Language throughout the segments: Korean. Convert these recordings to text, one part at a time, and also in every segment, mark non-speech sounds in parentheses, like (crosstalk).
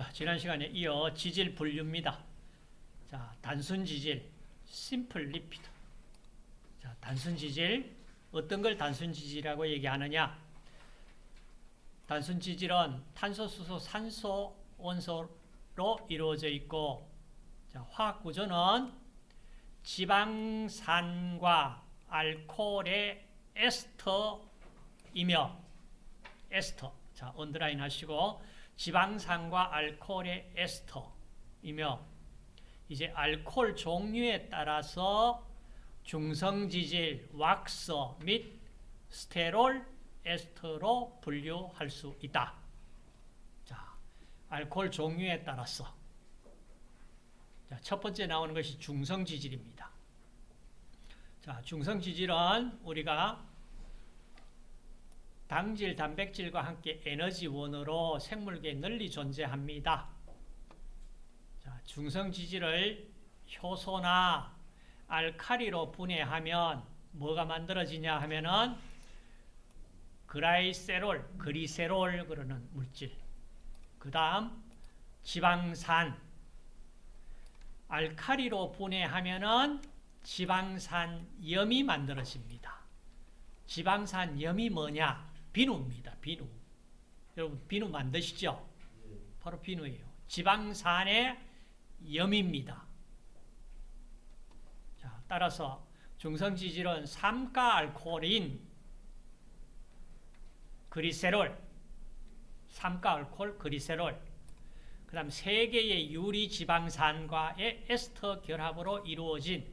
자, 지난 시간에 이어 지질 분류입니다. 자, 단순 지질, 심플 리피드. 자, 단순 지질, 어떤 걸 단순 지질이라고 얘기하느냐? 단순 지질은 탄소, 수소, 산소, 원소로 이루어져 있고, 자, 화학 구조는 지방산과 알코올의 에스터이며, 에스터. 자, 언더라인 하시고, 지방산과 알코올의 에스터이며, 이제 알코올 종류에 따라서 중성지질, 왁서 및 스테롤, 에스터로 분류할 수 있다. 자, 알코올 종류에 따라서. 자, 첫 번째 나오는 것이 중성지질입니다. 자, 중성지질은 우리가 당질, 단백질과 함께 에너지원으로 생물계에 널리 존재합니다. 자, 중성지질을 효소나 알카리로 분해하면 뭐가 만들어지냐 하면은 그라이세롤, 그리세롤 그러는 물질. 그 다음 지방산. 알카리로 분해하면은 지방산염이 만들어집니다. 지방산염이 뭐냐? 비누입니다. 비누. 여러분 비누 만드시죠? 바로 비누예요. 지방산의 염입니다. 자, 따라서 중성지질은 삼가 알코올인 그리세롤, 삼가 알코올 그리세롤, 그 다음 세 개의 유리 지방산과의 에스터 결합으로 이루어진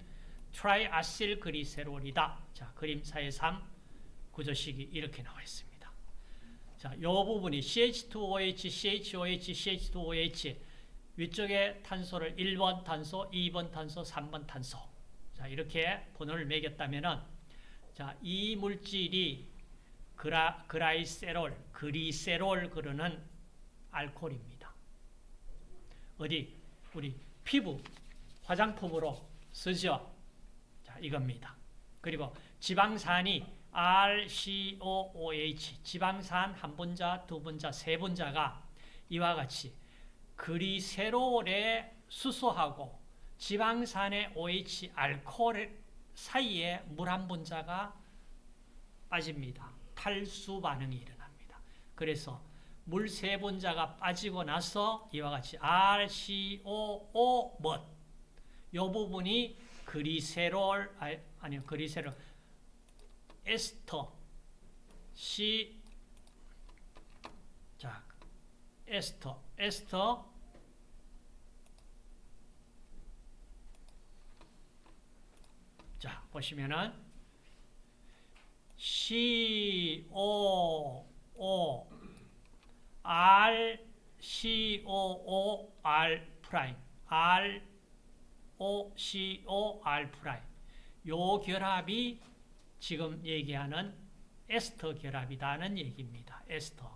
트라이아실 그리세롤이다. 자, 그림사의 3 구조식이 이렇게 나와 있습니다. 자, 이 부분이 CH2OH, CHOH, CH2OH 위쪽에 탄소를 1번 탄소, 2번 탄소, 3번 탄소. 자, 이렇게 번호를 매겼다면은 자, 이 물질이 그라, 그라이세롤, 그리세롤 그러는 알코올입니다. 어디? 우리 피부, 화장품으로 쓰죠. 자, 이겁니다. 그리고 지방산이 RCOOH, 지방산 한 분자, 두 분자, 세 분자가 이와 같이 그리세롤의 수소하고 지방산의 OH, 알코올 사이에 물 한 분자가 빠집니다. 탈수 반응이 일어납니다. 그래서 물 세 분자가 빠지고 나서 이와 같이 RCOO 못. 요 부분이 그리세롤 아니 그리세롤 에스터. C 자 에스터. 에스터. 자 보시면은 C O O R C O O R 프라임. R O C O R 프라임. 요 결합이 지금 얘기하는 에스터 결합이다는 얘기입니다. 에스터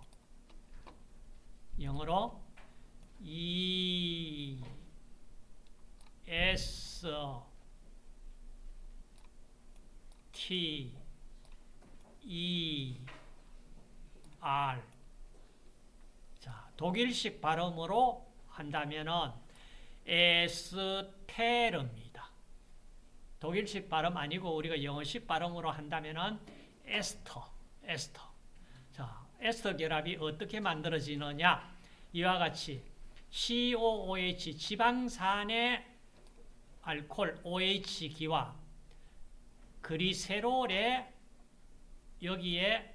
영어로 E S T E R 자, 독일식 발음으로 한다면은 에스테르입니다. 독일식 발음 아니고 우리가 영어식 발음으로 한다면은 에스터, 에스터. 자, 에스터 결합이 어떻게 만들어지느냐? 이와 같이 COOH 지방산의 알코올 OH기와 그리세롤의 여기에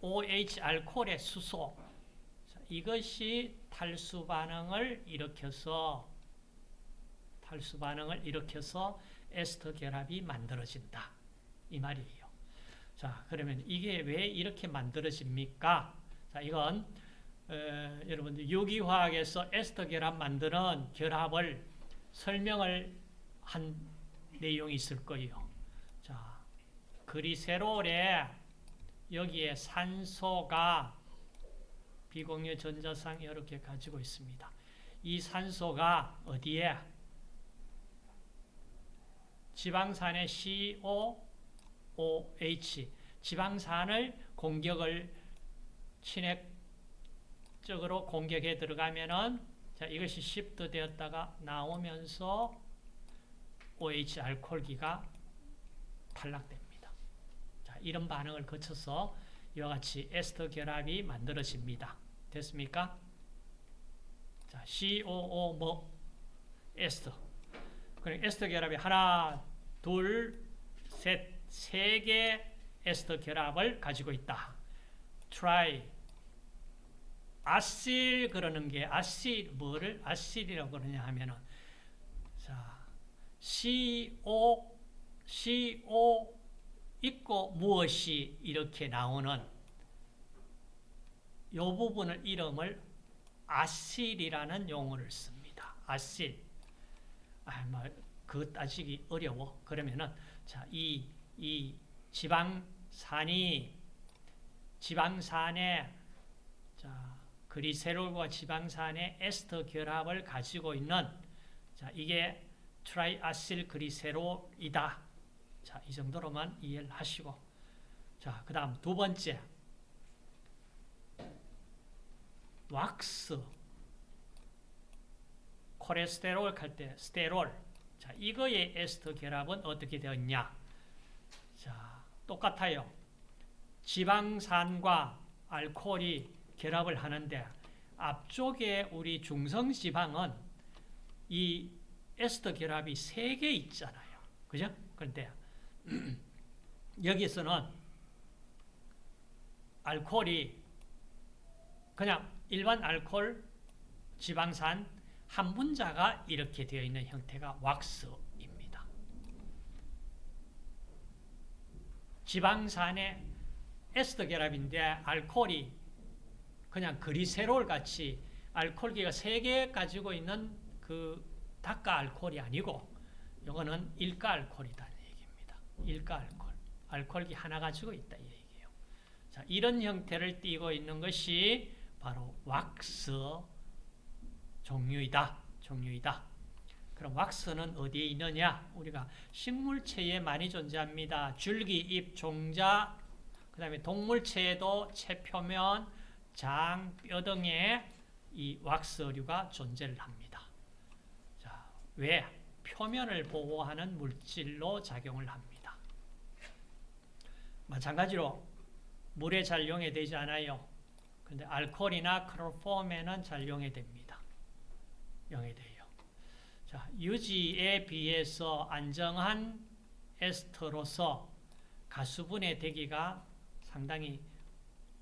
OH 알코올의 수소 이것이 탈수 반응을 일으켜서 탈수 반응을 일으켜서 에스터 결합이 만들어진다. 이 말이에요. 자, 그러면 이게 왜 이렇게 만들어집니까? 자, 이건 어, 여러분들 유기화학에서 에스터 결합 만드는 결합을 설명을 한 내용이 있을 거예요. 자, 그리세롤에 여기에 산소가 비공유 전자상 이렇게 가지고 있습니다. 이 산소가 어디에? 지방산의 COOH, 지방산을 공격을 친핵 적으로 공격해 들어가면은 자 이것이 시프트 되었다가 나오면서 OH 알코올기가 탈락됩니다. 자 이런 반응을 거쳐서 이와 같이 에스터 결합이 만들어집니다. 됐습니까? 자 COO 뭐 에스터 그럼 에스터 결합이 하나 둘 셋 세 개 에스터 결합을 가지고 있다. try 아실 그러는 게 아실 뭐를 아실이라고 그러냐 하면은 자 CO CO 있고 무엇이 이렇게 나오는 이 부분을 이름을 아실이라는 용어를 씁니다. 아실. 아, 뭐, 그 따지기 어려워. 그러면은, 자, 이, 이 지방산이, 지방산에, 자, 그리세롤과 지방산의 에스터 결합을 가지고 있는, 자, 이게 트라이아실 그리세롤이다. 자, 이 정도로만 이해를 하시고. 자, 그 다음 두 번째. 왁스. 콜레스테롤 할 때 스테롤. 자, 이거의 에스터 결합은 어떻게 되었냐? 자, 똑같아요. 지방산과 알코올이 결합을 하는데 앞쪽에 우리 중성 지방은 이 에스터 결합이 세개 있잖아요. 그죠? 그런데 (clears throat) 여기서는 알코올이 그냥 일반 알코올 지방산 한 분자가 이렇게 되어 있는 형태가 왁스입니다. 지방산의 에스터 결합인데 알코올이 그냥 그리세롤 같이 알코올기가 세개 가지고 있는 그 닭가 알코올이 아니고 이거는 일가 알코올이다는 얘기입니다. 일가 알코올. 알코올기 하나 가지고 있다 이 얘기예요. 자, 이런 형태를 띠고 있는 것이 바로 왁스 종류이다. 종류이다. 그럼 왁스는 어디에 있느냐? 우리가 식물체에 많이 존재합니다. 줄기, 잎, 종자, 그 다음에 동물체에도 체 표면, 장, 뼈 등에 이 왁스류가 존재를 합니다. 자, 왜? 표면을 보호하는 물질로 작용을 합니다. 마찬가지로 물에 잘 용해되지 않아요. 근데 알코올이나 클로폼에는 잘 용해됩니다. 용해돼요. 자, 유지에 비해서 안정한 에스터로서 가수분해 되기가 상당히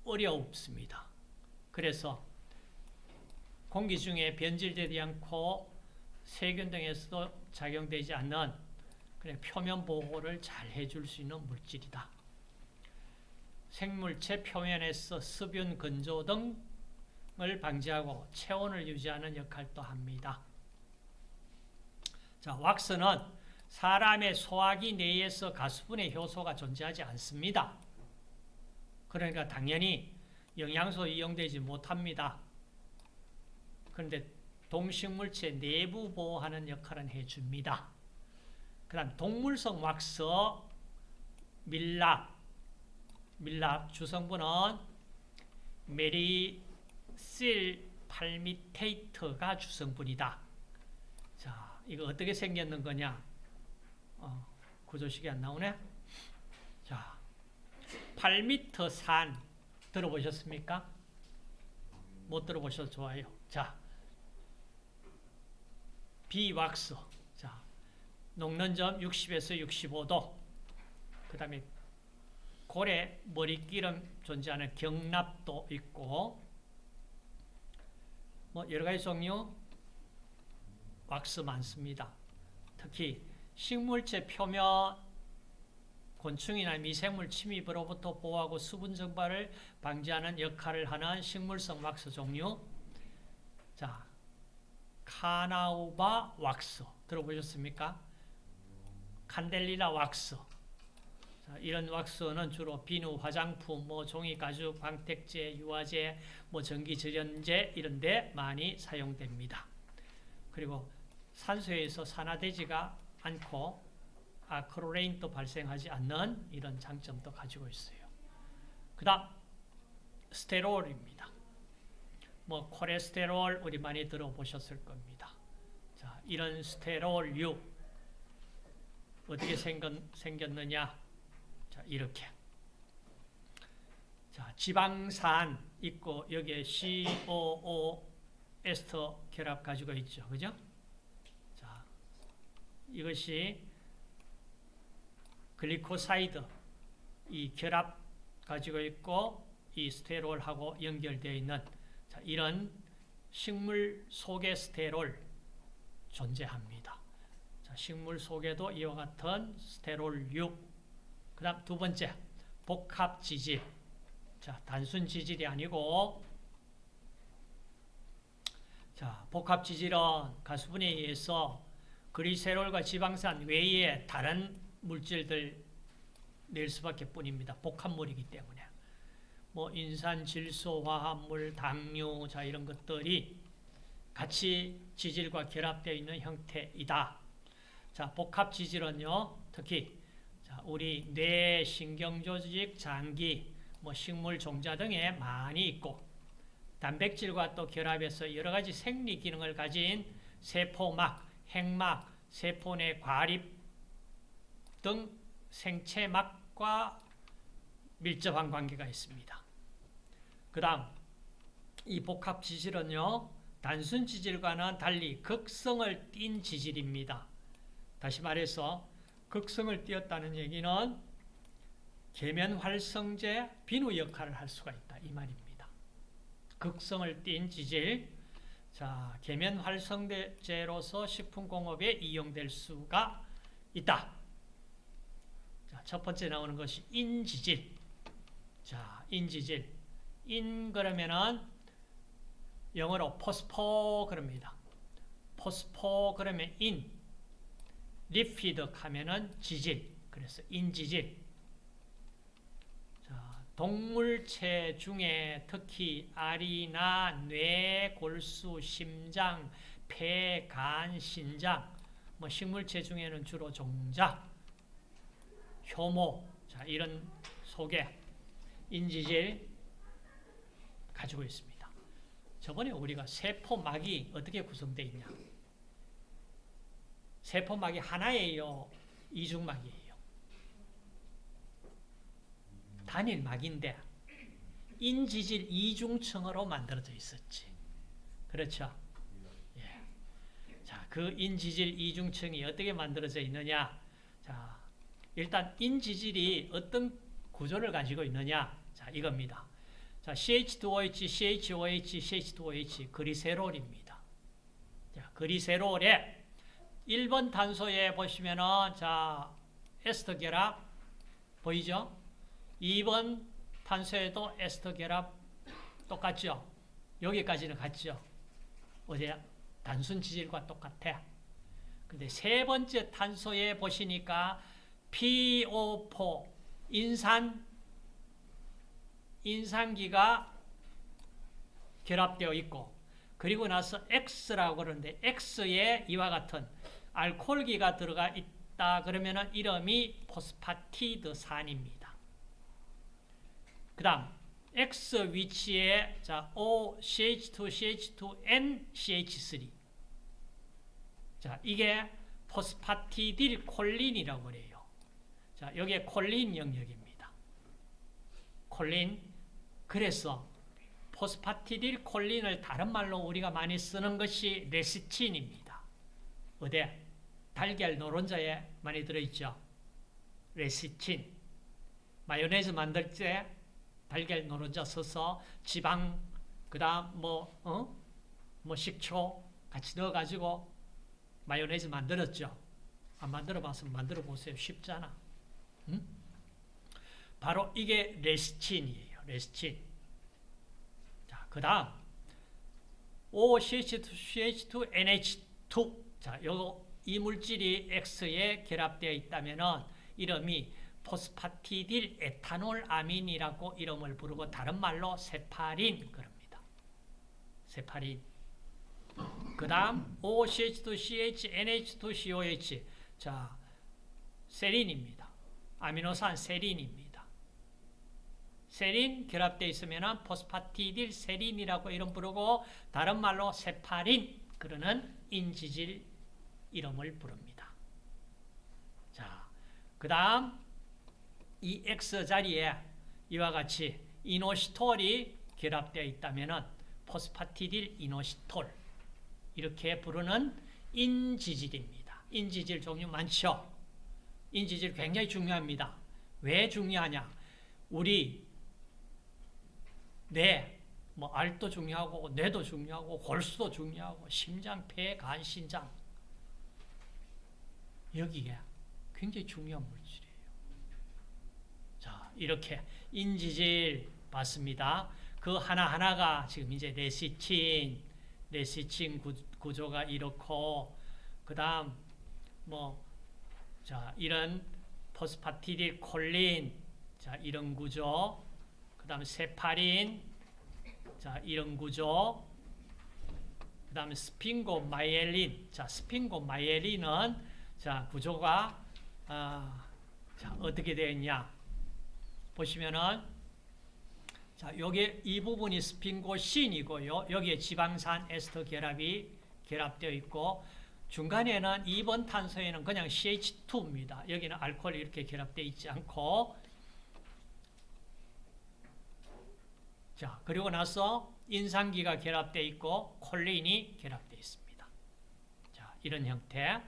어렵습니다. 그래서 공기 중에 변질되지 않고 세균 등에서도 작용되지 않는 그래 표면 보호를 잘 해줄 수 있는 물질이다. 생물체 표면에서 습윤 건조 등 을 방지하고 체온을 유지하는 역할도 합니다. 자, 왁스는 사람의 소화기 내에서 가수분해 효소가 존재하지 않습니다. 그러니까 당연히 영양소 이용되지 못합니다. 그런데 동식물체 내부 보호하는 역할은 해줍니다. 그 다음 동물성 왁스, 밀랍, 밀랍 주성분은 메리 실 팔미테이트가 주성분이다. 자, 이거 어떻게 생겼는 거냐? 어, 구조식이 안 나오네? 자, 8m 산 들어보셨습니까? 못 들어보셔도 좋아요. 자, 비왁스. 자, 녹는 점 60에서 65도. 그 다음에 고래 머리기름 존재하는 경납도 있고, 뭐 여러 가지 종류 왁스 많습니다. 특히 식물체 표면 곤충이나 미생물 침입으로부터 보호하고 수분 증발을 방지하는 역할을 하는 식물성 왁스 종류. 자, 카나우바 왁스 들어보셨습니까? 칸델리나 왁스. 자, 이런 왁스는 주로 비누, 화장품, 뭐 종이, 가죽, 방택제, 유화제, 뭐 전기 절연제 이런 데 많이 사용됩니다. 그리고 산소에서 산화되지가 않고 아크로레인도 발생하지 않는 이런 장점도 가지고 있어요. 그 다음 스테롤입니다. 뭐 콜레스테롤 우리 많이 들어보셨을 겁니다. 자, 이런 스테롤류 어떻게 생겼, 생겼느냐? 자, 이렇게. 자, 지방산 있고 여기에 COO 에스터 결합 가지고 있죠. 그죠? 자, 이것이 글리코사이드 이 결합 가지고 있고 이 스테롤하고 연결되어 있는 자, 이런 식물 속의 스테롤 존재합니다. 자, 식물 속에도 이와 같은 스테롤류 그 다음 두 번째 복합 지질 자, 단순 지질이 아니고 자, 복합 지질은 가수분에 의해서 그리세롤과 지방산 외에 다른 물질들 낼 수밖에 뿐입니다. 복합물이기 때문에. 뭐 인산, 질소, 화합물, 당류 자 이런 것들이 같이 지질과 결합되어 있는 형태이다. 자, 복합 지질은요. 특히 자, 우리 뇌, 신경조직, 장기, 뭐 식물 종자 등에 많이 있고 단백질과 또 결합해서 여러 가지 생리 기능을 가진 세포막, 핵막, 세포 내 과립 등 생체막과 밀접한 관계가 있습니다. 그 다음 이 복합 지질은요. 단순 지질과는 달리 극성을 띈 지질입니다. 다시 말해서 극성을 띄었다는 얘기는 계면 활성제 비누 역할을 할 수가 있다 이 말입니다. 극성을 띈 지질 자 계면 활성제로서 식품공업에 이용될 수가 있다. 자, 첫 번째 나오는 것이 인지질. 자, 인지질. 인 그러면은 영어로 포스포 그럽니다. phospho 그러면 인. lipid 하면은 지질. 그래서 인지질. 자, 동물체 중에 특히 알이나 뇌, 골수, 심장, 폐, 간, 신장, 뭐 식물체 중에는 주로 종자, 효모, 자, 이런 속에 인지질 가지고 있습니다. 저번에 우리가 세포막이 어떻게 구성되어 있냐? 세포막이 하나예요? 이중막이에요? 단일막인데 인지질 이중층으로 만들어져 있었지. 그렇죠? 예. 자, 그 인지질 이중층이 어떻게 만들어져 있느냐? 자, 일단 인지질이 어떤 구조를 가지고 있느냐? 자, 이겁니다. 자, CH2OH, CHOH, CH2OH 그리세롤입니다. 자, 그리세롤에 1번 탄소에 보시면은 자, 에스터 결합 보이죠? 2번 탄소에도 에스터 결합 똑같죠? 여기까지는 같죠? 어디야? 단순 지질과 똑같아. 근데 세 번째 탄소에 보시니까 PO4 인산 인산기가 결합되어 있고 그리고 나서 X라고 그러는데 X에 이와 같은 알코올기가 들어가 있다 그러면 이름이 포스파티드산입니다. 그 다음 X 위치에 자 O, CH2, CH2, N, CH3 자 이게 포스파티딜 콜린이라고 그래요. 자 여기에 콜린 영역입니다. 콜린 그래서 포스파티딜 콜린을 다른 말로 우리가 많이 쓰는 것이 레시틴입니다. 어디? 달걀 노른자에 많이 들어있죠. 레시틴. 마요네즈 만들 때 달걀 노른자 써서 지방, 그 다음 뭐, 어? 뭐 식초 같이 넣어가지고 마요네즈 만들었죠. 안 만들어 봤으면 만들어 보세요. 쉽잖아. 응? 바로 이게 레시틴이에요. 레시틴. 자, 그 다음 OCH2, CH2, NH2. 자, 요거 이 물질이 X에 결합되어 있다면은 이름이 phosphatidyl ethanolamine이라고 이름을 부르고 다른 말로 세팔린 그럽니다. 세파린. 그 다음 OCH2CH, NH2COH 자 세린입니다. 아미노산 세린입니다. 세린 결합되어 있으면 포스파티딜 세린이라고 이름 부르고 다른 말로 세파린 그러는 인지질 이름을 부릅니다. 자, 그 다음 이 X 자리에 이와 같이 이노시톨이 결합되어 있다면 포스파티딜 이노시톨 이렇게 부르는 인지질입니다. 인지질 종류 많죠? 인지질 굉장히 중요합니다. 왜 중요하냐? 우리 뇌, 뭐 알도 중요하고 뇌도 중요하고 골수도 중요하고 심장, 폐, 간, 신장 여기에 굉장히 중요한 물질이에요. 자, 이렇게 인지질 봤습니다. 그 하나하나가 지금 이제 레시틴, 레시틴 구조가 이렇고 그 다음 뭐 자, 이런 phosphatidyl choline 자, 이런 구조 그 다음에 세팔린 자, 이런 구조 그 다음에 sphingomyelin 자, sphingomyelin은 자, 구조가 아, 자, 어떻게 되어 있냐 보시면은 자, 여기 이 부분이 스핑고 신이고요. 여기에 지방산 에스터 결합이 결합되어 있고 중간에는 2번 탄소에는 그냥 CH2입니다. 여기는 알코올이 이렇게 결합되어 있지 않고 자, 그리고 나서 인산기가 결합되어 있고 콜린이 결합되어 있습니다. 자, 이런 형태.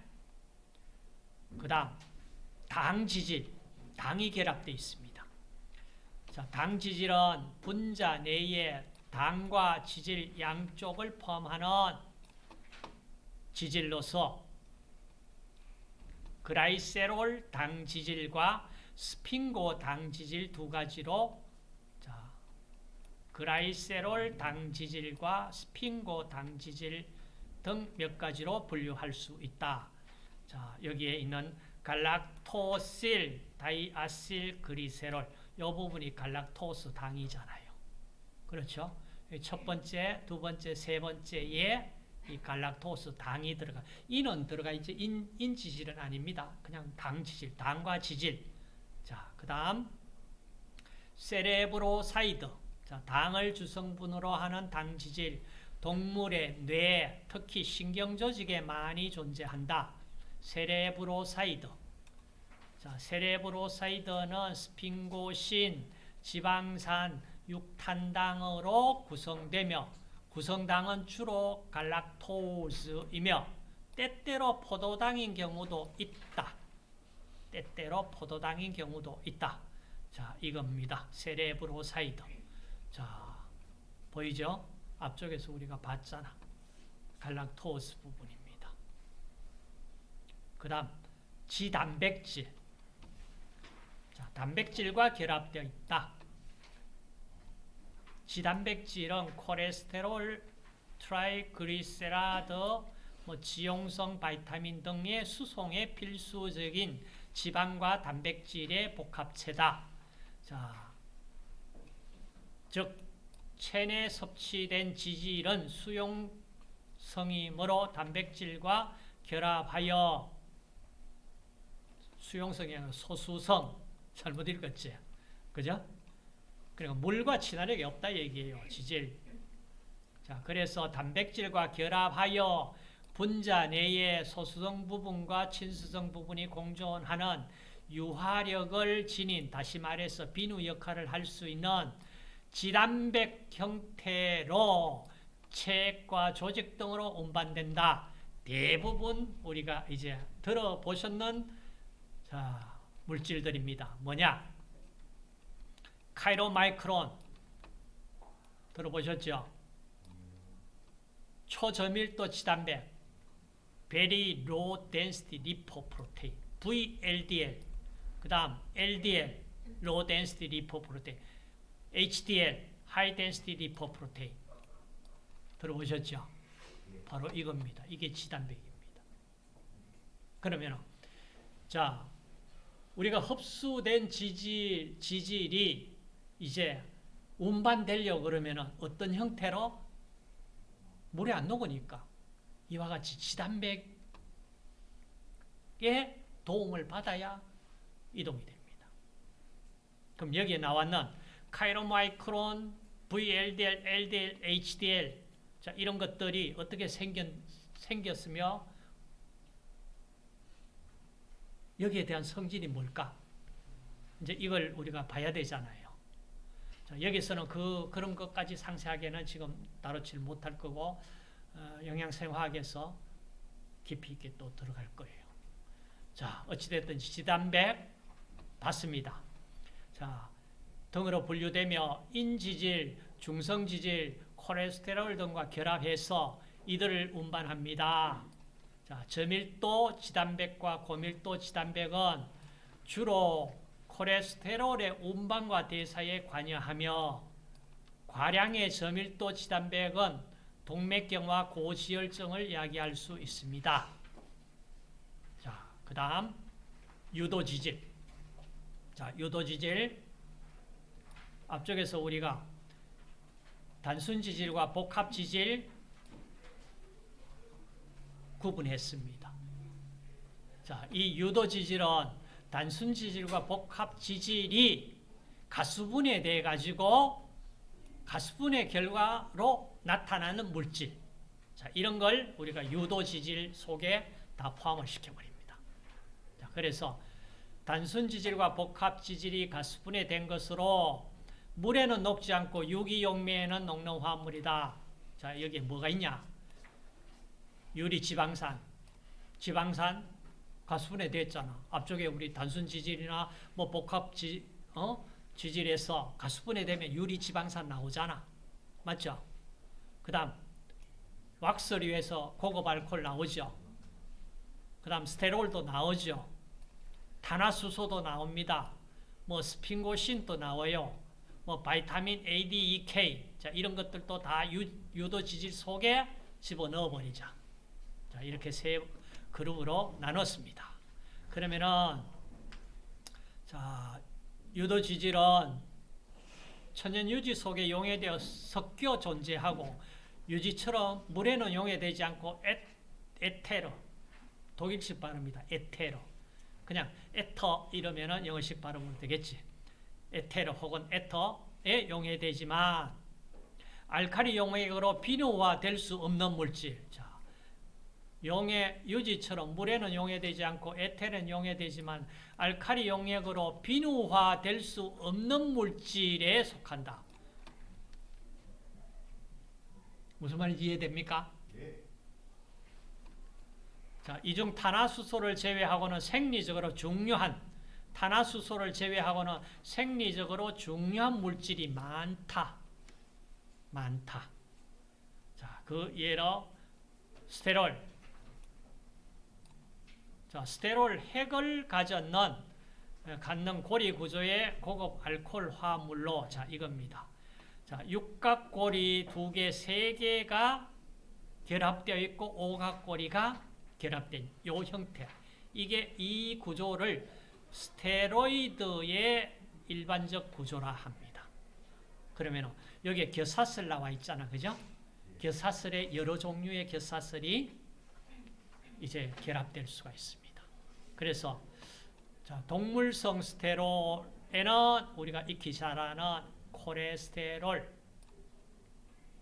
그 다음 당 지질, 당이 결합되어 있습니다. 자, 당 지질은 분자 내에 당과 지질 양쪽을 포함하는 지질로서 그라이세롤 당 지질과 스핑고 당 지질 두 가지로 자, 그라이세롤 당 지질과 스핑고 당 지질 등 몇 가지로 분류할 수 있다. 자, 여기에 있는 galactosyl, diacyl glycerol 이 부분이 갈락토스 당이잖아요. 그렇죠? 첫 번째, 두 번째, 세 번째에 이 갈락토스 당이 들어가 인은 들어가 있지 인, 인 지질은 아닙니다. 그냥 당 지질, 당과 지질. 자, 그 다음 cerebroside. 자, 당을 주성분으로 하는 당 지질. 동물의 뇌, 특히 신경 조직에 많이 존재한다. cerebroside. 자, cerebroside는 스핑고신, 지방산, 육탄당으로 구성되며 구성당은 주로 갈락토스이며 때때로 포도당인 경우도 있다. 때때로 포도당인 경우도 있다. 자, 이겁니다. cerebroside. 자, 보이죠? 앞쪽에서 우리가 봤잖아. 갈락토스 부분입니다. 그 다음, 지단백질. 자, 단백질과 결합되어 있다. 지단백질은 콜레스테롤, triglyceride, 뭐 지용성 바이타민 등의 수송에 필수적인 지방과 단백질의 복합체다. 자, 즉 체내 섭취된 지질은 수용성이므로 단백질과 결합하여 수용성이 소수성 잘못 읽었지? 그죠? 그러니까 물과 친화력이 없다 얘기예요. 지질. 자, 그래서 단백질과 결합하여 분자 내의 소수성 부분과 친수성 부분이 공존하는 유화력을 지닌 다시 말해서 비누 역할을 할 수 있는 지단백 형태로 체액과 조직 등으로 운반된다. 대부분 우리가 이제 들어보셨는 자, 물질들입니다. 뭐냐? 카이로마이크론 들어보셨죠? 초저밀도 지단백 Very Low Density Lipoprotein VLDL 그 다음 LDL Low Density Lipoprotein HDL High Density Lipoprotein 들어보셨죠? 바로 이겁니다. 이게 지단백입니다. 그러면 자 우리가 흡수된 지질, 지질이 이제 운반되려고 그러면 어떤 형태로 물에 안 녹으니까 이와 같이 지단백의 도움을 받아야 이동이 됩니다. 그럼 여기에 나왔는 카이로마이크론, VLDL, LDL, HDL 자, 이런 것들이 어떻게 생겼, 생겼으며 여기에 대한 성질이 뭘까? 이제 이걸 우리가 봐야 되잖아요. 자, 여기서는 그, 그런 것까지 상세하게는 지금 다루질 못할 거고, 어, 영양생화학에서 깊이 있게 또 들어갈 거예요. 자, 어찌됐든 지단백 봤습니다. 자, 등으로 분류되며 인지질, 중성지질, 콜레스테롤 등과 결합해서 이들을 운반합니다. 자, 저밀도 지단백과 고밀도 지단백은 주로 콜레스테롤의 운반과 대사에 관여하며 과량의 저밀도 지단백은 동맥경화 고지혈증을 야기할 수 있습니다. 자, 그 다음 유도지질. 자, 유도지질 앞쪽에서 우리가 단순 지질과 복합 지질 구분했습니다. 자, 이 유도 지질은 단순 지질과 복합 지질이 가수분해돼 가지고 가수분해 결과로 나타나는 물질. 자, 이런 걸 우리가 유도 지질 속에 다 포함을 시켜버립니다. 자, 그래서 단순 지질과 복합 지질이 가수분해 된 것으로 물에는 녹지 않고 유기용매에는 녹는 화합물이다. 자, 여기에 뭐가 있냐? 유리 지방산, 지방산 가수분해 됐잖아. 앞쪽에 우리 단순 지질이나 뭐 복합 지, 어? 지질에서 가수분해 되면 유리 지방산 나오잖아. 맞죠? 그 다음, 왁스류에서 고급 알코올 나오죠. 그 다음, 스테롤도 나오죠. 탄화수소도 나옵니다. 뭐, 스핑고신도 나와요. 뭐 바이타민 A, D, E, K 자 이런 것들도 다 유, 유도 지질 속에 집어넣어 버리자. 자 이렇게 세 그룹으로 나눴습니다. 그러면은 자 유도 지질은 천연 유지 속에 용해되어 섞여 존재하고 유지처럼 물에는 용해되지 않고 에, 에테르 독일식 발음입니다. 에테르 그냥 에터 이러면은 영어식 발음으로 되겠지. 에테르 혹은 에터에 용해되지만 알칼리 용액으로 비누화 될 수 없는 물질. 자, 용해 유지처럼 물에는 용해되지 않고 에테르는 용해되지만 알칼리 용액으로 비누화될 수 없는 물질에 속한다. 무슨 말인지 이해됩니까? 자, 이중 탄화수소를 제외하고는 생리적으로 중요한 탄화수소를 제외하고는 생리적으로 중요한 물질이 많다. 많다. 자, 그 예로 스테롤. 자, 스테롤 핵을 가졌는 갖는 고리 구조의 고급 알코올 화합물로 자, 이겁니다. 자, 육각고리 두 개, 세 개가 결합되어 있고 오각고리가 결합된 이 형태. 이게 이 구조를 스테로이드의 일반적 구조라 합니다. 그러면 여기에 겨사슬 나와 있잖아. 그죠? 겨사슬의 여러 종류의 겨사슬이 이제 결합될 수가 있습니다. 그래서 자, 동물성 스테롤에는 우리가 익히 잘 아는 콜레스테롤,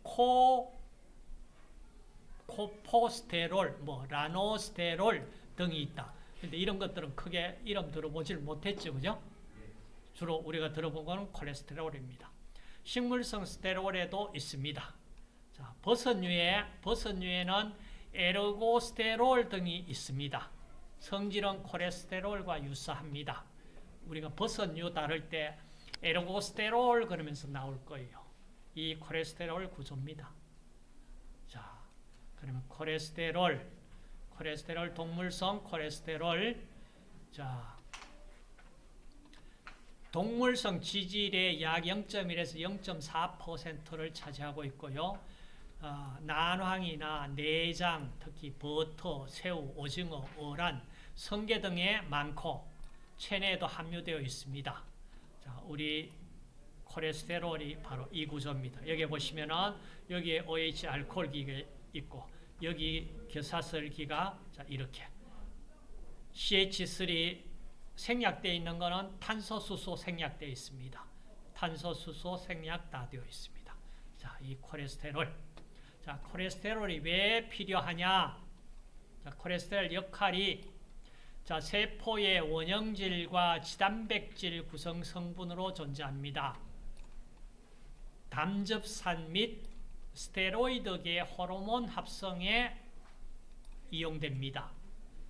코, 코포스테롤, 뭐 라노스테롤 등이 있다. 근데 이런 것들은 크게 이름 들어보질 못했죠. 그죠? 주로 우리가 들어본 거는 콜레스테롤입니다. 식물성 스테롤에도 있습니다. 자, 버섯류에, 버섯류에는 에르고스테롤 등이 있습니다. 성질은 콜레스테롤과 유사합니다. 우리가 버섯류 다룰 때 에르고스테롤 그러면서 나올 거예요. 이 콜레스테롤 구조입니다. 자, 그러면 콜레스테롤 콜레스테롤 동물성 콜레스테롤 자 동물성 지질의 약 0.1에서 0.4%를 차지하고 있고요. 어, 난황이나 내장, 특히 버터, 새우, 오징어, 어란, 성게 등에 많고 체내에도 함유되어 있습니다. 자, 우리 콜레스테롤이 바로 이 구조입니다. 여기 보시면은 여기에 OH 알코올기가 있고 여기 겨사슬기가 자 이렇게 CH3 생략되어 있는 것은 탄소수소 생략되어 있습니다. 탄소, 수소, 생략 다 되어 있습니다. 자, 이 콜레스테롤. 자, 콜레스테롤이 왜 필요하냐? 자, 콜레스테롤 역할이 자, 세포의 원형질과 지단백질 구성 성분으로 존재합니다. 담즙산 및 스테로이드계 호르몬 합성에 이용됩니다.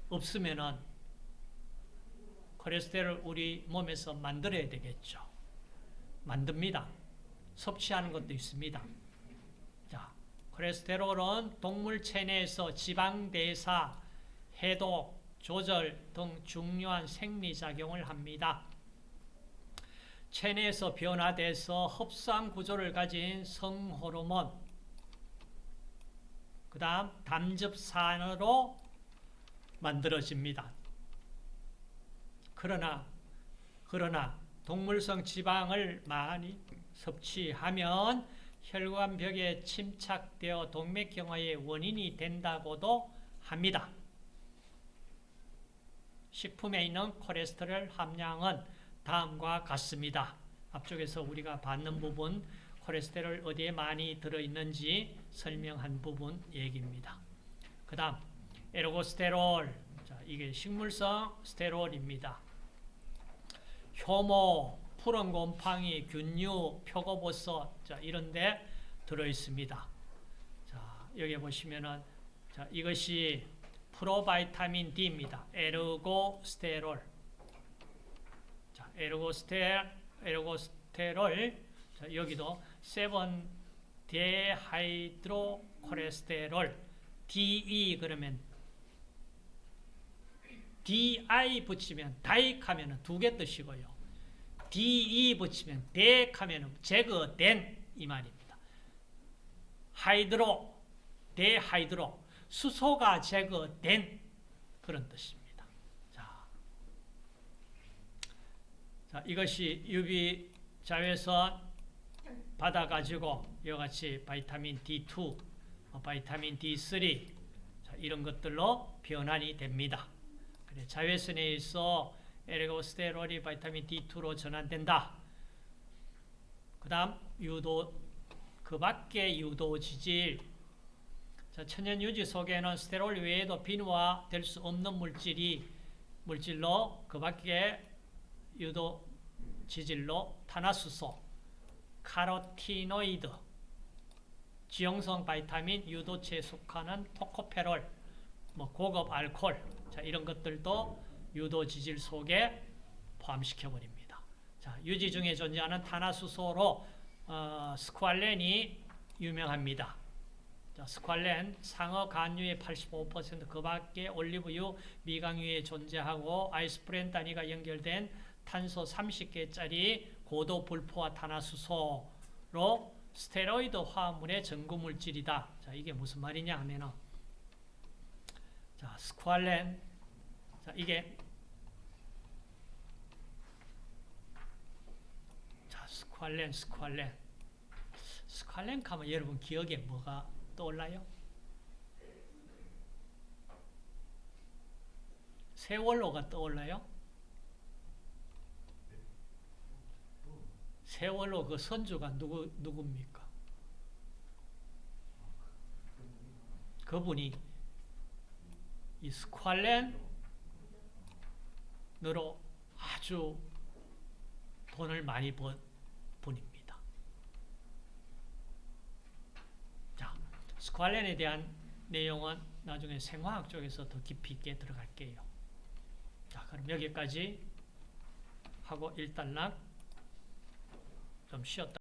없으면은 콜레스테롤 우리 몸에서 만들어야 되겠죠. 만듭니다. 섭취하는 것도 있습니다. 자, 콜레스테롤은 동물 체 내에서 지방 대사, 해독, 조절 등 중요한 생리작용을 합니다. 체내에서 변화돼서 흡수한 구조를 가진 성호르몬, 그 다음 담즙산으로 만들어집니다. 그러나, 그러나 동물성 지방을 많이 섭취하면 혈관벽에 침착되어 동맥경화의 원인이 된다고도 합니다. 식품에 있는 콜레스테롤 함량은 다음과 같습니다. 앞쪽에서 우리가 받는 부분 콜레스테롤 어디에 많이 들어있는지 설명한 부분 얘기입니다. 그 다음 에르고스테롤 자, 이게 식물성 스테롤입니다. 효모, 푸른 곰팡이, 균류, 표고버섯 자, 이런 데 들어있습니다. 자, 여기 보시면은 자, 이것이 프로바이타민 D입니다. 에르고스테롤. 자, 에르고스테 에르고스테롤. 자, 여기도 7 데하이드로 콜레스테롤 DE 그러면 DI 붙이면 di 하면 두 개 뜻이고요. DE 붙이면 de 하면 제거된 이 말입니다. hydro dehydro 수소가 제거된 그런 뜻입니다. 자, 자 이것이 UV 자외선 받아가지고 이같이 vitamin D2, vitamin D3 자, 이런 것들로 변환이 됩니다. 그래, 자외선에 의해서 에르고스테롤이 vitamin D2로 전환된다. 그 다음 유도 그 밖에 유도 지질 자, 천연 유지 속에는 스테롤 외에도 비누화 될 수 없는 물질이 물질로 그 밖에 유도 지질로 탄화수소, 카로티노이드, 지용성 바이타민, 유도체에 속하는 토코페롤, 뭐 고급 알코올, 자, 이런 것들도 유도 지질 속에 포함시켜 버립니다. 자, 유지 중에 존재하는 탄화수소로 어, 스쿠알렌이 유명합니다. 자, 스쿠알렌 상어 간유의 85%그 밖에 올리브유 미강유에 존재하고 isoprene 단위가 연결된 탄소 30개짜리 고도 불포화 탄화수소로 스테로이드 화합물의 전구 물질이다. 자, 이게 무슨 말이냐 하면은 자, 스쿠알렌 자, 이게 자, 스쿠알렌 스쿠알렌 스쿠알렌 하면 여러분 기억에 뭐가 떠올라요? 세월호가 떠올라요? 세월호 그 선주가 누구, 누굽니까? 그분이 이 스ኳ렌으로 아주 돈을 많이 번 분입니다. 자, 스ኳ렌에 대한 내용은 나중에 생화학 쪽에서 더 깊이 있게 들어갈게요. 자, 그럼 여기까지 하고 일단락 좀 쉬었다.